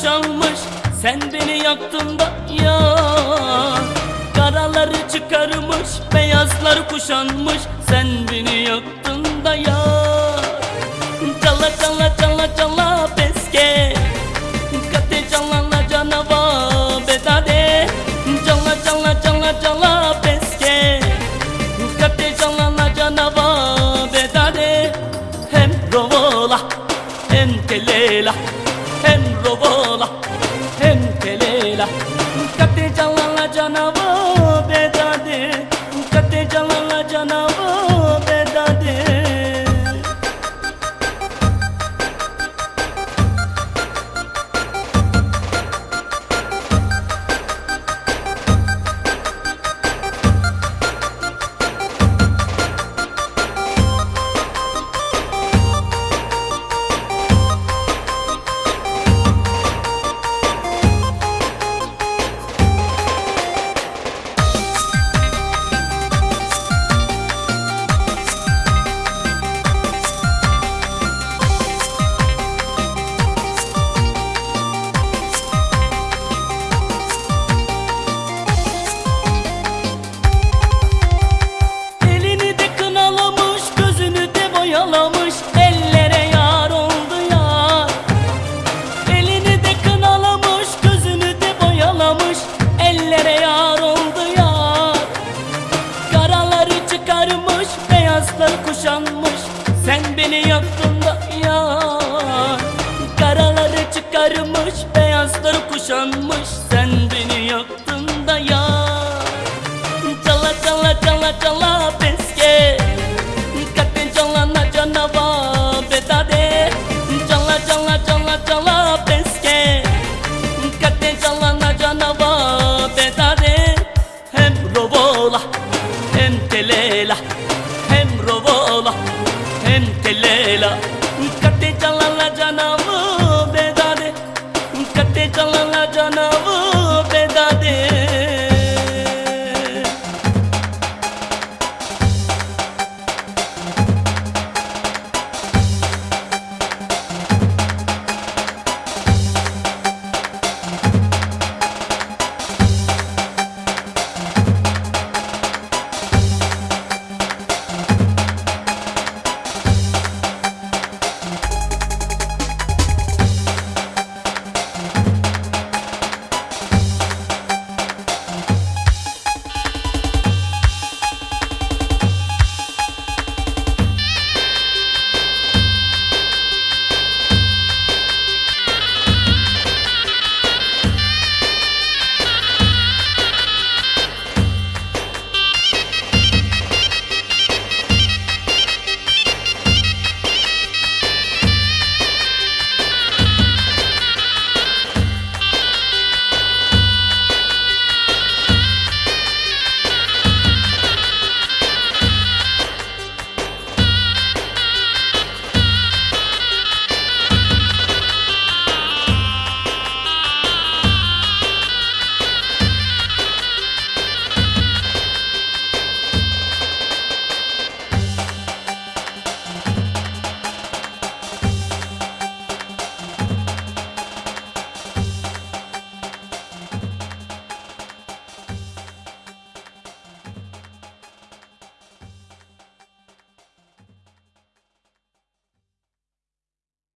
boşalmış Sen beni yaktın da ya. Karaları çıkarmış Beyazlar kuşanmış Nana. بوله انت ليلة حمر بوله انت ليلة.